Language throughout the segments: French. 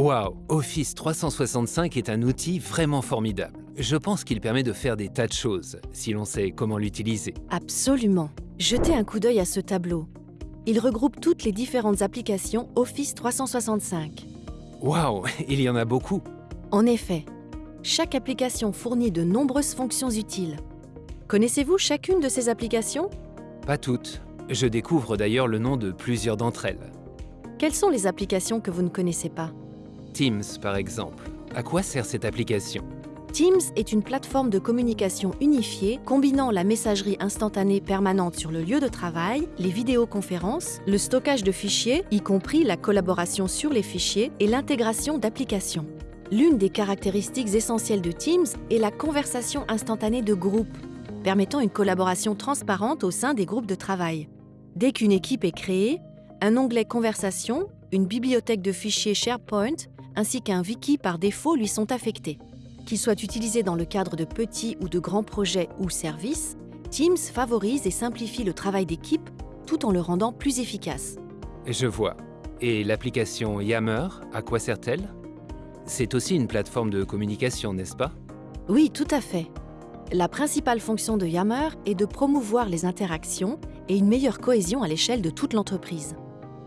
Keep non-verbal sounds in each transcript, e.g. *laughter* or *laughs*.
Waouh, Office 365 est un outil vraiment formidable. Je pense qu'il permet de faire des tas de choses, si l'on sait comment l'utiliser. Absolument. Jetez un coup d'œil à ce tableau. Il regroupe toutes les différentes applications Office 365. Waouh, *laughs* il y en a beaucoup. En effet, chaque application fournit de nombreuses fonctions utiles. Connaissez-vous chacune de ces applications? Pas toutes. Je découvre d'ailleurs le nom de plusieurs d'entre elles. Quelles sont les applications que vous ne connaissez pas? Teams, par exemple. À quoi sert cette application? Teams est une plateforme de communication unifiée combinant la messagerie instantanée permanente sur le lieu de travail, les vidéoconférences, le stockage de fichiers, y compris la collaboration sur les fichiers et l'intégration d'applications. L'une des caractéristiques essentielles de Teams est la conversation instantanée de groupe, permettant une collaboration transparente au sein des groupes de travail. Dès qu'une équipe est créée, un onglet Conversation, une bibliothèque de fichiers SharePoint ainsi qu'un wiki par défaut lui sont affectés. Qu'il soit utilisé dans le cadre de petits ou de grands projets ou services, Teams favorise et simplifie le travail d'équipe tout en le rendant plus efficace. Je vois. Et l'application Yammer, à quoi sert-elle? C'est aussi une plateforme de communication, n'est-ce pas? Oui, tout à fait. La principale fonction de Yammer est de promouvoir les interactions et une meilleure cohésion à l'échelle de toute l'entreprise.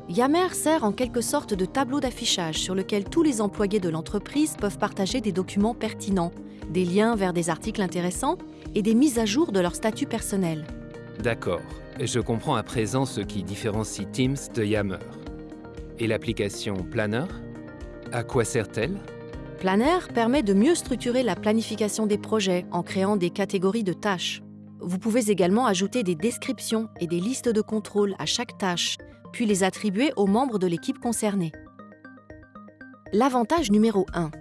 Yammer sert en quelque sorte de tableau d'affichage sur lequel tous les employés de l'entreprise peuvent partager des documents pertinents, des liens vers des articles intéressants et des mises à jour de leur statut personnel. D'accord. Je comprends à présent ce qui différencie Teams de Yammer. Et l'application Planner? À quoi sert-elle? Planner permet de mieux structurer la planification des projets en créant des catégories de tâches. Vous pouvez également ajouter des descriptions et des listes de contrôle à chaque tâche, puis les attribuer aux membres de l'équipe concernée. L'avantage numéro 1.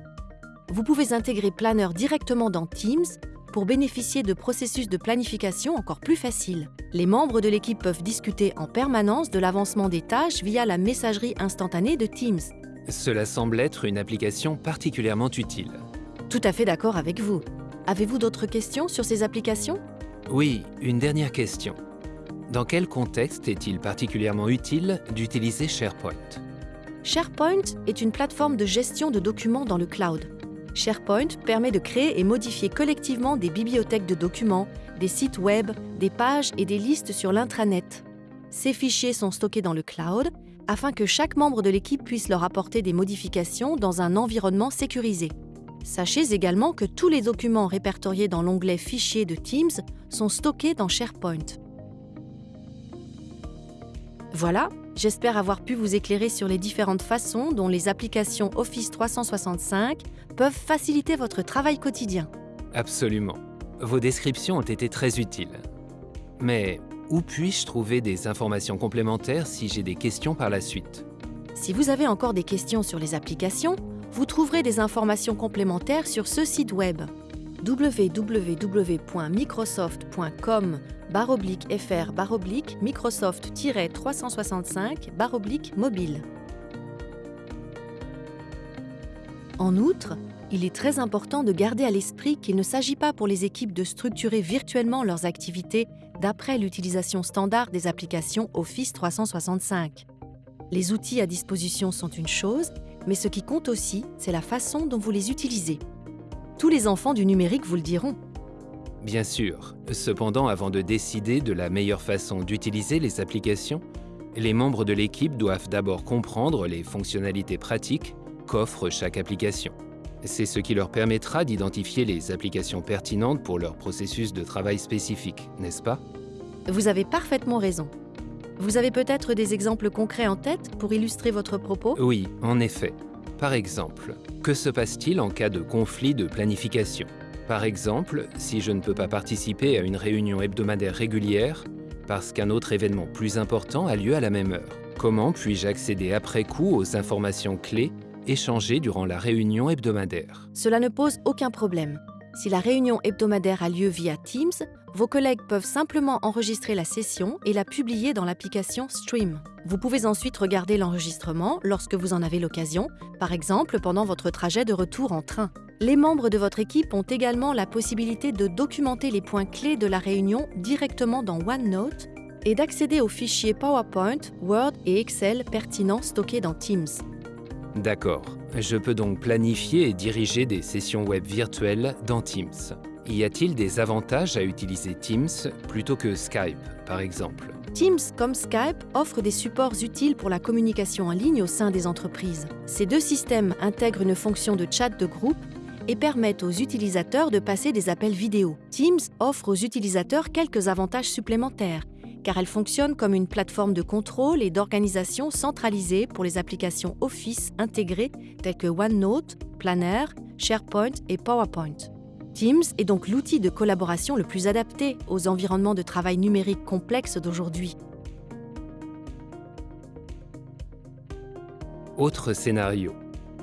Vous pouvez intégrer Planner directement dans Teams pour bénéficier de processus de planification encore plus faciles. Les membres de l'équipe peuvent discuter en permanence de l'avancement des tâches via la messagerie instantanée de Teams. Cela semble être une application particulièrement utile. Tout à fait d'accord avec vous. Avez-vous d'autres questions sur ces applications? Oui, une dernière question. Dans quel contexte est-il particulièrement utile d'utiliser SharePoint? SharePoint est une plateforme de gestion de documents dans le cloud. SharePoint permet de créer et modifier collectivement des bibliothèques de documents, des sites web, des pages et des listes sur l'intranet. Ces fichiers sont stockés dans le cloud afin que chaque membre de l'équipe puisse leur apporter des modifications dans un environnement sécurisé. Sachez également que tous les documents répertoriés dans l'onglet Fichiers de Teams sont stockés dans SharePoint. Voilà, j'espère avoir pu vous éclairer sur les différentes façons dont les applications Office 365 peuvent faciliter votre travail quotidien. Absolument. Vos descriptions ont été très utiles. Mais où puis-je trouver des informations complémentaires si j'ai des questions par la suite? Si vous avez encore des questions sur les applications, vous trouverez des informations complémentaires sur ce site web www.microsoft.com fr Microsoft-365 mobile. En outre, il est très important de garder à l'esprit qu'il ne s'agit pas pour les équipes de structurer virtuellement leurs activités d'après l'utilisation standard des applications Office 365. Les outils à disposition sont une chose, mais ce qui compte aussi, c'est la façon dont vous les utilisez. Tous les enfants du numérique vous le diront. Bien sûr. Cependant, avant de décider de la meilleure façon d'utiliser les applications, les membres de l'équipe doivent d'abord comprendre les fonctionnalités pratiques qu'offre chaque application. C'est ce qui leur permettra d'identifier les applications pertinentes pour leur processus de travail spécifique, n'est-ce pas? Vous avez parfaitement raison. Vous avez peut-être des exemples concrets en tête pour illustrer votre propos? Oui, en effet. Par exemple, que se passe-t-il en cas de conflit de planification? Par exemple, si je ne peux pas participer à une réunion hebdomadaire régulière parce qu'un autre événement plus important a lieu à la même heure. Comment puis-je accéder après coup aux informations clés échangées durant la réunion hebdomadaire? Cela ne pose aucun problème. Si la réunion hebdomadaire a lieu via Teams, vos collègues peuvent simplement enregistrer la session et la publier dans l'application Stream. Vous pouvez ensuite regarder l'enregistrement lorsque vous en avez l'occasion, par exemple pendant votre trajet de retour en train. Les membres de votre équipe ont également la possibilité de documenter les points clés de la réunion directement dans OneNote et d'accéder aux fichiers PowerPoint, Word et Excel pertinents stockés dans Teams. D'accord. Je peux donc planifier et diriger des sessions web virtuelles dans Teams. Y a-t-il des avantages à utiliser Teams plutôt que Skype, par exemple? Teams comme Skype offrent des supports utiles pour la communication en ligne au sein des entreprises. Ces deux systèmes intègrent une fonction de chat de groupe et permettent aux utilisateurs de passer des appels vidéo. Teams offre aux utilisateurs quelques avantages supplémentaires, car elle fonctionne comme une plateforme de contrôle et d'organisation centralisée pour les applications Office intégrées telles que OneNote, Planner, SharePoint et PowerPoint. Teams est donc l'outil de collaboration le plus adapté aux environnements de travail numérique complexes d'aujourd'hui. Autre scénario.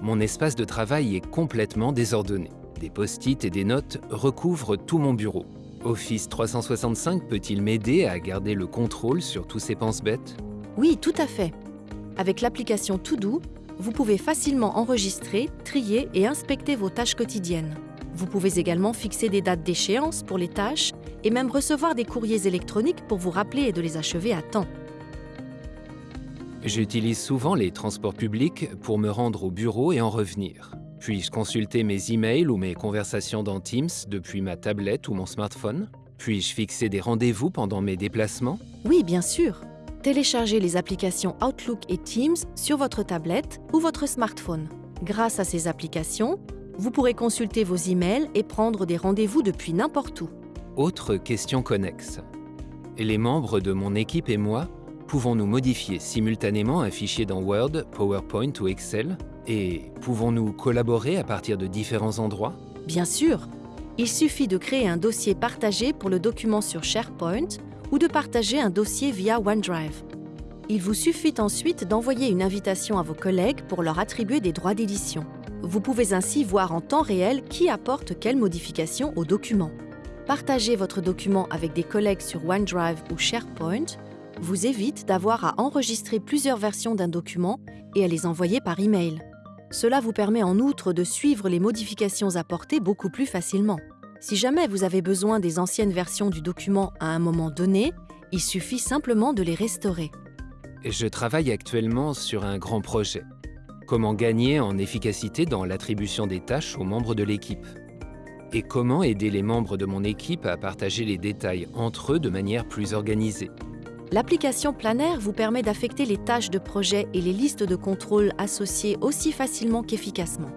Mon espace de travail est complètement désordonné. Des post-it et des notes recouvrent tout mon bureau. Office 365 peut-il m'aider à garder le contrôle sur tous ces penses-bêtes Oui, tout à fait. Avec l'application To-Do, vous pouvez facilement enregistrer, trier et inspecter vos tâches quotidiennes. Vous pouvez également fixer des dates d'échéance pour les tâches et même recevoir des courriers électroniques pour vous rappeler et de les achever à temps. J'utilise souvent les transports publics pour me rendre au bureau et en revenir. Puis-je consulter mes emails ou mes conversations dans Teams depuis ma tablette ou mon smartphone? Puis-je fixer des rendez-vous pendant mes déplacements? Oui, bien sûr. Téléchargez les applications Outlook et Teams sur votre tablette ou votre smartphone. Grâce à ces applications, vous pourrez consulter vos emails et prendre des rendez-vous depuis n'importe où. Autre question connexe. Les membres de mon équipe et moi pouvons-nous modifier simultanément un fichier dans Word, PowerPoint ou Excel? Et pouvons-nous collaborer à partir de différents endroits? Bien sûr, il suffit de créer un dossier partagé pour le document sur SharePoint ou de partager un dossier via OneDrive. Il vous suffit ensuite d'envoyer une invitation à vos collègues pour leur attribuer des droits d'édition. Vous pouvez ainsi voir en temps réel qui apporte quelle modification au document. Partager votre document avec des collègues sur OneDrive ou SharePoint vous évite d'avoir à enregistrer plusieurs versions d'un document et à les envoyer par email. Cela vous permet en outre de suivre les modifications apportées beaucoup plus facilement. Si jamais vous avez besoin des anciennes versions du document à un moment donné, il suffit simplement de les restaurer. Je travaille actuellement sur un grand projet. Comment gagner en efficacité dans l'attribution des tâches aux membres de l'équipe? Et comment aider les membres de mon équipe à partager les détails entre eux de manière plus organisée? L'application Planner vous permet d'affecter les tâches de projet et les listes de contrôle associées aussi facilement qu'efficacement.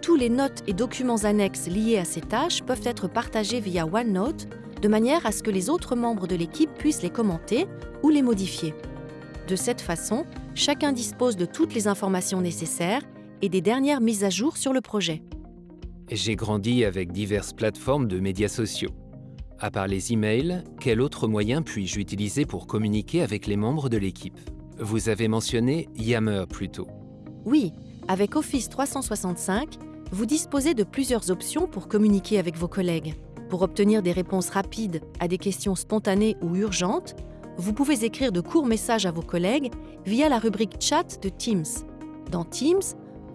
Tous les notes et documents annexes liés à ces tâches peuvent être partagés via OneNote de manière à ce que les autres membres de l'équipe puissent les commenter ou les modifier. De cette façon, chacun dispose de toutes les informations nécessaires et des dernières mises à jour sur le projet. J'ai grandi avec diverses plateformes de médias sociaux. À part les emails, quel autre moyen puis-je utiliser pour communiquer avec les membres de l'équipe? Vous avez mentionné Yammer plus tôt. Oui, avec Office 365, vous disposez de plusieurs options pour communiquer avec vos collègues. Pour obtenir des réponses rapides à des questions spontanées ou urgentes, vous pouvez écrire de courts messages à vos collègues via la rubrique Chat de Teams. Dans Teams,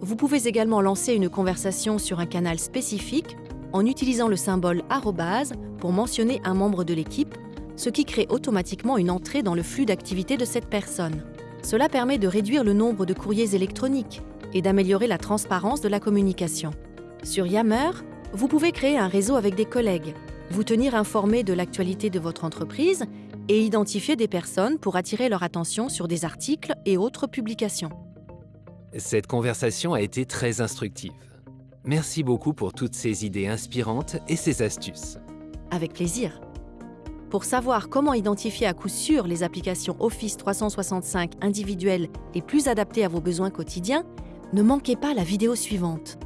vous pouvez également lancer une conversation sur un canal spécifique en utilisant le symbole arrobase pour mentionner un membre de l'équipe, ce qui crée automatiquement une entrée dans le flux d'activité de cette personne. Cela permet de réduire le nombre de courriers électroniques et d'améliorer la transparence de la communication. Sur Yammer, vous pouvez créer un réseau avec des collègues, vous tenir informé de l'actualité de votre entreprise et identifier des personnes pour attirer leur attention sur des articles et autres publications. Cette conversation a été très instructive. Merci beaucoup pour toutes ces idées inspirantes et ces astuces. Avec plaisir. Pour savoir comment identifier à coup sûr les applications Office 365 individuelles et plus adaptées à vos besoins quotidiens, ne manquez pas la vidéo suivante.